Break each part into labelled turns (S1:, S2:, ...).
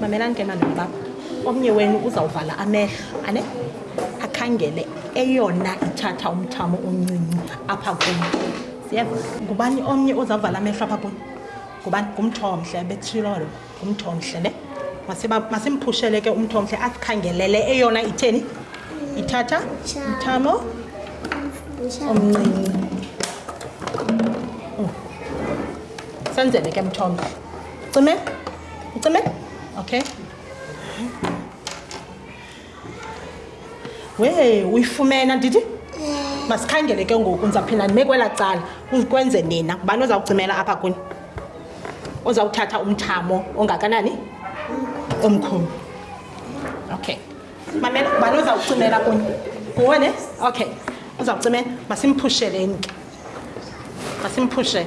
S1: mamelani ke mani baba omnye wenu uzawuvala amehlo ane akhangele eyona ithatha umthamo oncinci apha kuni siyeva ngubani omnye ozawuvala amehlo apha kuni ngubani ngumthomhle betshilo lo umthomhle ne masimphushele ke umthomhle asikhangelele eyona itheni ithatha mthamo omncinci mm. senzele ke mthomhle ucime ucime okay we uyifumena ndithi masikhangele ke ngoku ndizawuphinda ndime kwela cala kwenze nina ngubani ozawucimela apha kuni ozawuthatha umthamo ongakanani omkhulu okay mamela ngubani ozawucimela kuni nguwe ne okay uzawucimela masimphushele into masimphushele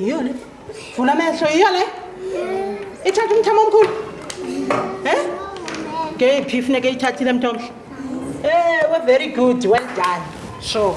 S1: yiyo le vula amehlo yiyo le ithatha umthamo omkhulu e ngeyiphi funeka eyithathile mntomhle ewe very good well done sure